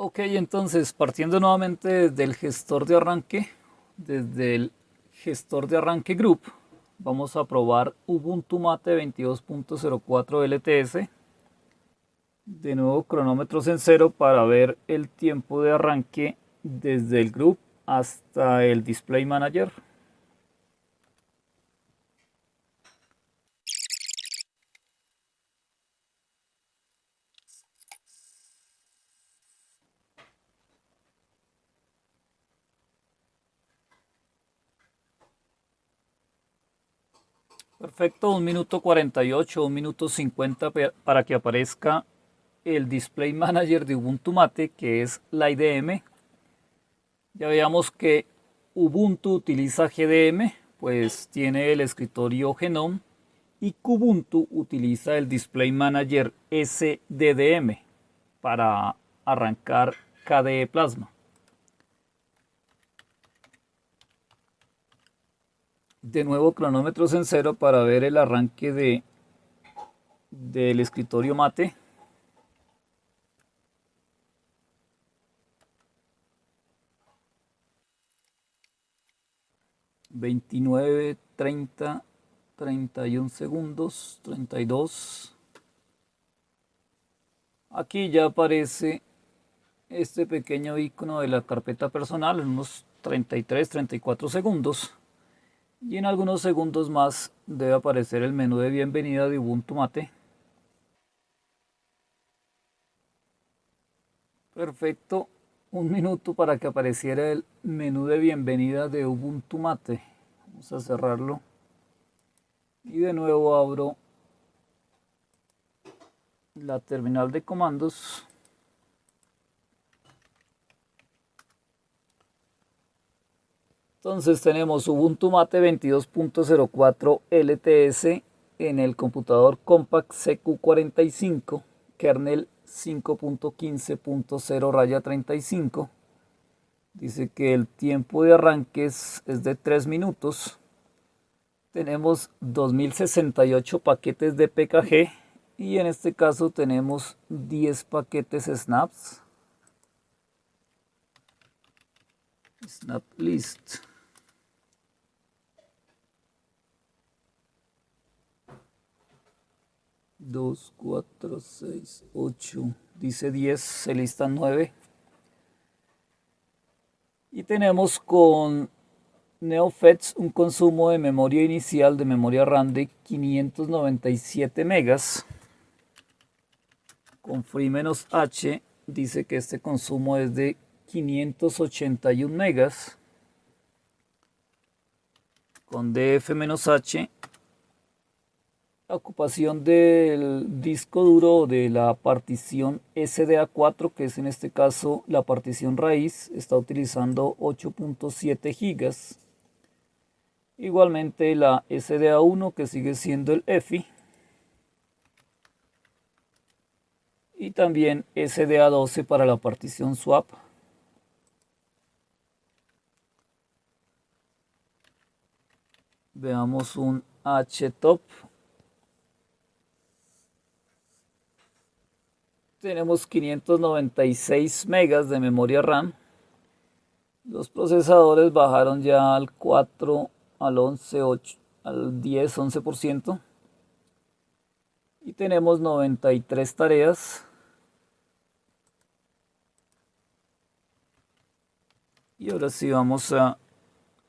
Ok, entonces partiendo nuevamente desde el gestor de arranque, desde el gestor de arranque group, vamos a probar Ubuntu Mate 22.04 LTS. De nuevo cronómetros en cero para ver el tiempo de arranque desde el group hasta el display manager. Perfecto, un minuto 48, un minuto 50 para que aparezca el Display Manager de Ubuntu Mate, que es la IDM. Ya veamos que Ubuntu utiliza GDM, pues tiene el escritorio Genome, y Kubuntu utiliza el Display Manager SDDM para arrancar KDE Plasma. De nuevo cronómetros en cero para ver el arranque de del escritorio mate Veintinueve, treinta, treinta y un segundos, treinta y dos. Aquí ya aparece este pequeño icono de la carpeta personal en unos 33, 34 segundos y en algunos segundos más debe aparecer el menú de bienvenida de Ubuntu Mate. Perfecto, un minuto para que apareciera el menú de bienvenida de Ubuntu Mate. Vamos a cerrarlo y de nuevo abro la terminal de comandos Entonces tenemos Ubuntu Mate 22.04 LTS en el computador Compact CQ45, kernel 5.15.0 raya 35. Dice que el tiempo de arranque es, es de 3 minutos. Tenemos 2068 paquetes de PKG y en este caso tenemos 10 paquetes snaps. Snap list. 2, 4, 6, 8, dice 10, se listan 9. Y tenemos con NeoFetch un consumo de memoria inicial de memoria RAM de 597 megas. Con Free-H dice que este consumo es de 581 megas. Con DF-H la ocupación del disco duro de la partición SDA4, que es en este caso la partición raíz, está utilizando 8.7 gigas. Igualmente la SDA1 que sigue siendo el EFI. Y también SDA12 para la partición swap. Veamos un HTOP tenemos 596 megas de memoria RAM. Los procesadores bajaron ya al 4, al 11, 8, al 10, 11%. Y tenemos 93 tareas. Y ahora sí vamos a,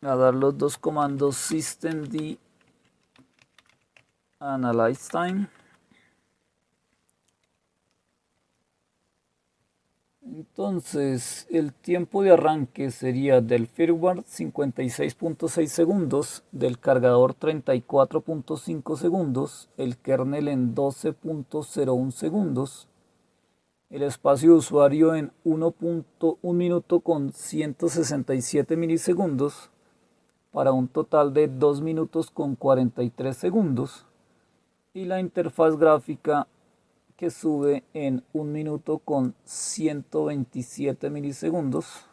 a dar los dos comandos systemd analyze time. Entonces, el tiempo de arranque sería del firmware 56.6 segundos, del cargador 34.5 segundos, el kernel en 12.01 segundos, el espacio de usuario en 1.1 minuto con 167 milisegundos, para un total de 2 minutos con 43 segundos, y la interfaz gráfica que sube en un minuto con 127 milisegundos.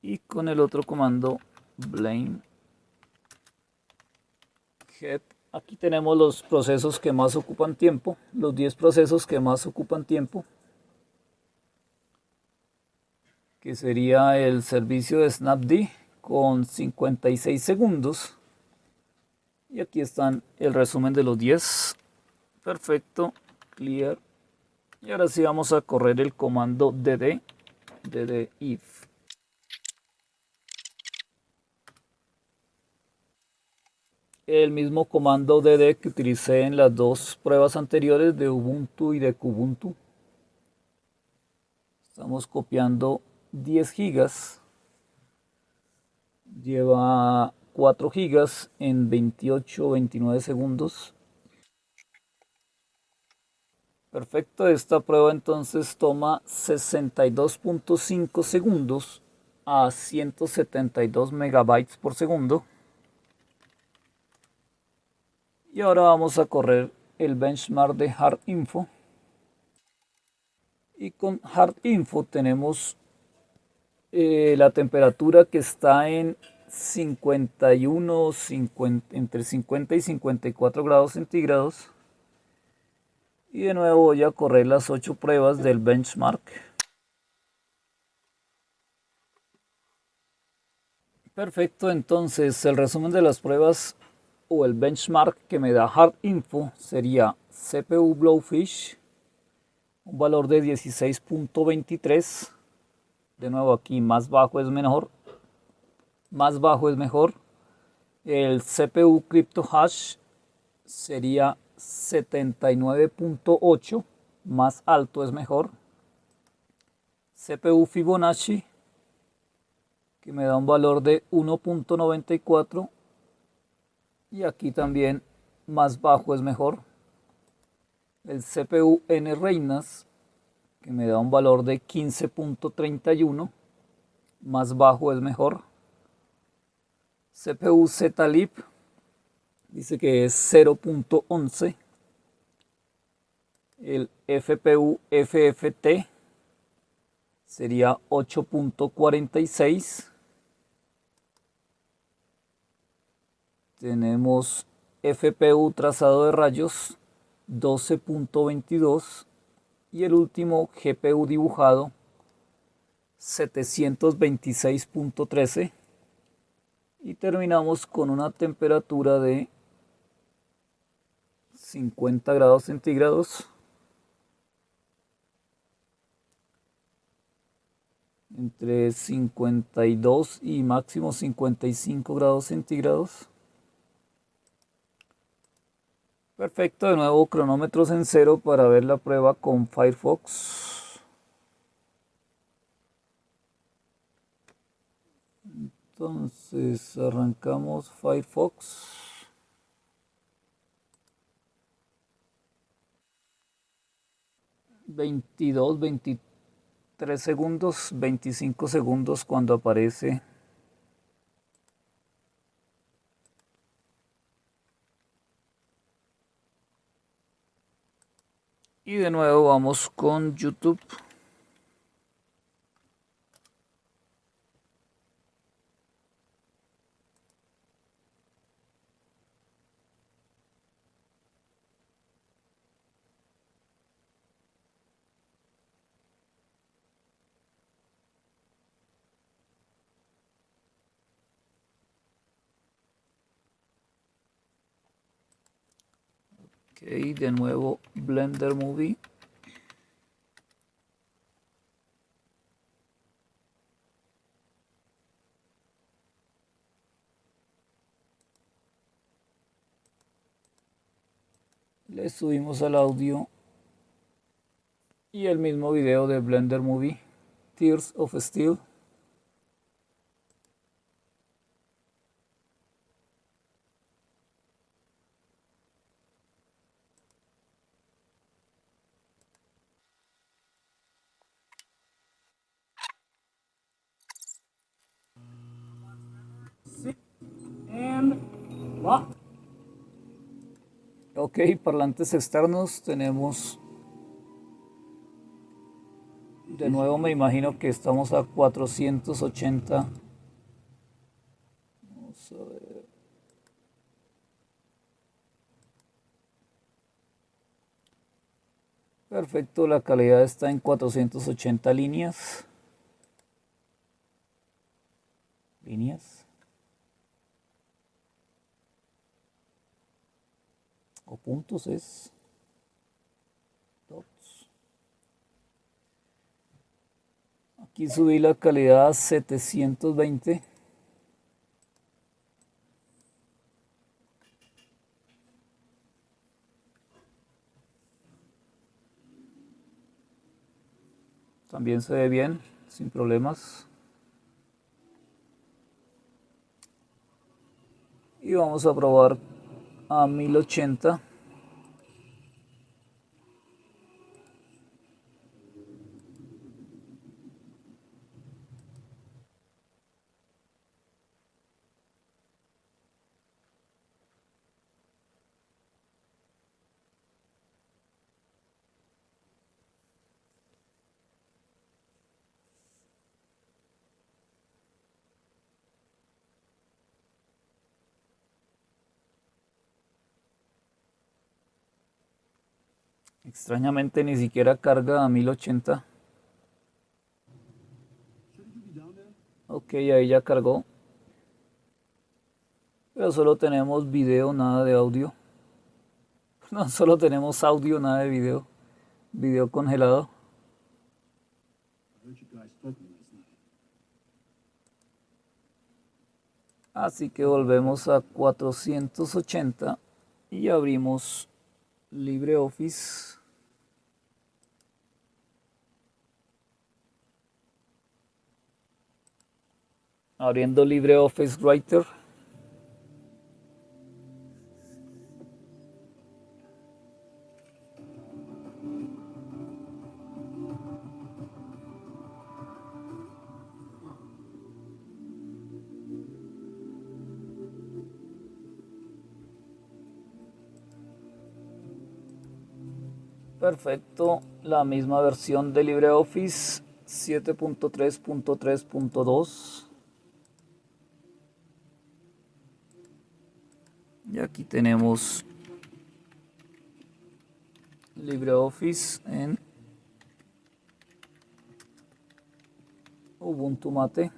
Y con el otro comando blame head Aquí tenemos los procesos que más ocupan tiempo, los 10 procesos que más ocupan tiempo, que sería el servicio de Snapd con 56 segundos. Y aquí están el resumen de los 10. Perfecto, clear. Y ahora sí vamos a correr el comando dd, dd if. El mismo comando dd que utilicé en las dos pruebas anteriores de Ubuntu y de Kubuntu. Estamos copiando 10 gigas. Lleva 4 gigas en 28 o 29 segundos. Perfecto, esta prueba entonces toma 62.5 segundos a 172 megabytes por segundo. Y ahora vamos a correr el benchmark de Hard Info. Y con Hard Info tenemos eh, la temperatura que está en 51, entre 50 y 54 grados centígrados y de nuevo voy a correr las 8 pruebas del benchmark. Perfecto, entonces el resumen de las pruebas o el benchmark que me da Hard Info sería CPU Blowfish, un valor de 16.23. De nuevo aquí más bajo es mejor. Más bajo es mejor. El CPU Crypto Hash sería 79.8 más alto es mejor. CPU Fibonacci que me da un valor de 1.94 y aquí también más bajo es mejor. El CPU N Reinas que me da un valor de 15.31 más bajo es mejor CPU Z-Lib dice que es 0.11 el FPU FFT sería 8.46 tenemos FPU trazado de rayos 12.22 y el último GPU dibujado 726.13 y terminamos con una temperatura de 50 grados centígrados. Entre 52 y máximo 55 grados centígrados. Perfecto, de nuevo cronómetros en cero para ver la prueba con Firefox. Entonces arrancamos Firefox. 22, 23 segundos, 25 segundos cuando aparece y de nuevo vamos con YouTube Ok, de nuevo Blender Movie. Le subimos al audio y el mismo video de Blender Movie, Tears of Steel. Ok, parlantes externos tenemos... De nuevo me imagino que estamos a 480. Vamos a ver. Perfecto, la calidad está en 480 líneas. Líneas. Puntos es dots. Aquí subí la calidad a 720. También se ve bien, sin problemas. Y vamos a probar a 1080. Extrañamente ni siquiera carga a 1080. Ok, ahí ya cargó. Pero solo tenemos video, nada de audio. No, solo tenemos audio, nada de video. Video congelado. Así que volvemos a 480 y abrimos LibreOffice. abriendo LibreOffice Writer. Perfecto, la misma versión de LibreOffice 7.3.3.2. y aquí tenemos LibreOffice en Ubuntu Mate.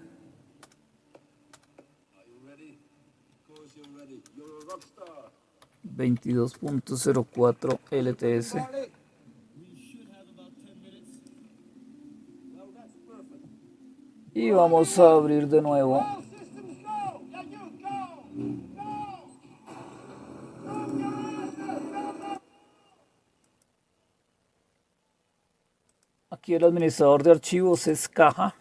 Veintidós punto cero cuatro LTS. Y vamos a abrir de nuevo Aquí el administrador de archivos es caja.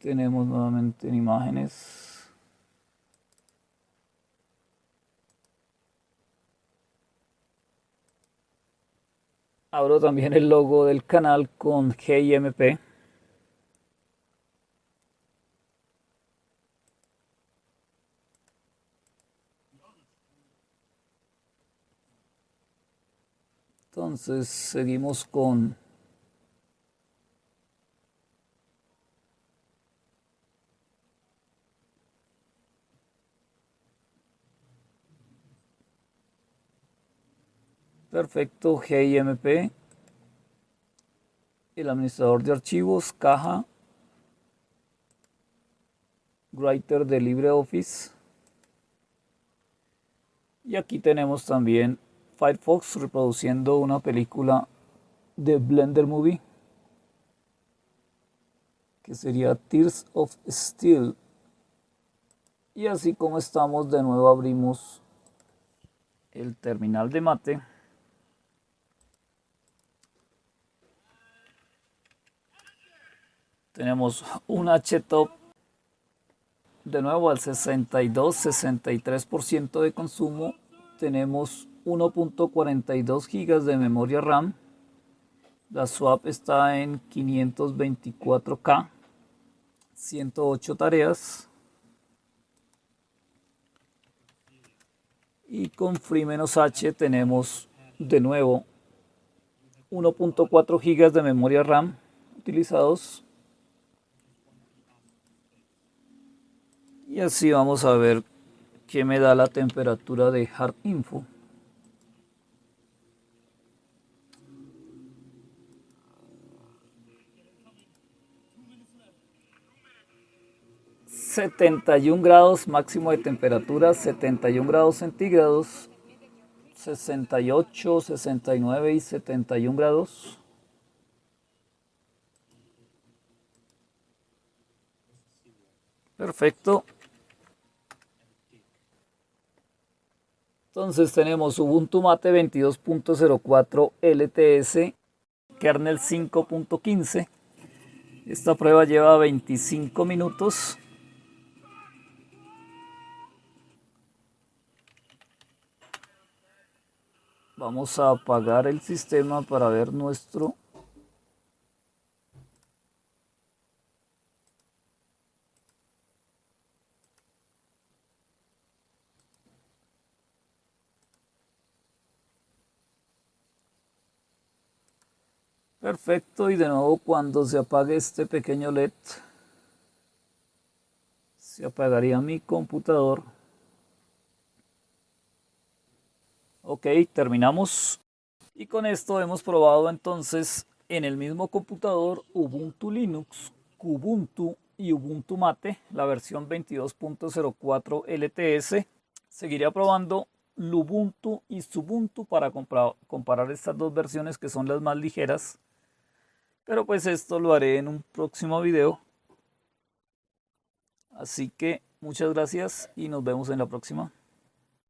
Tenemos nuevamente en imágenes. Abro también el logo del canal con GIMP. Entonces seguimos con Perfecto, GIMP, el administrador de archivos, caja, writer de LibreOffice. Y aquí tenemos también Firefox reproduciendo una película de Blender Movie que sería Tears of Steel. Y así como estamos de nuevo abrimos el terminal de mate tenemos un H-Top de nuevo al 62-63% de consumo tenemos 1.42 GB de memoria RAM. La swap está en 524K, 108 tareas. Y con Free-H tenemos de nuevo 1.4 GB de memoria RAM utilizados. y así vamos a ver qué me da la temperatura de hard info ...71 grados máximo de temperatura... ...71 grados centígrados... ...68, 69 y 71 grados... Perfecto. Entonces tenemos Ubuntu Mate 22.04 LTS, kernel 5.15. Esta prueba lleva 25 minutos. Vamos a apagar el sistema para ver nuestro Perfecto, y de nuevo cuando se apague este pequeño LED, se apagaría mi computador. Ok, terminamos. Y con esto hemos probado entonces en el mismo computador Ubuntu Linux, Kubuntu y Ubuntu Mate, la versión 22.04 LTS. Seguiré probando Lubuntu y Subuntu para comparar estas dos versiones que son las más ligeras. Pero pues esto lo haré en un próximo video. Así que muchas gracias y nos vemos en la próxima.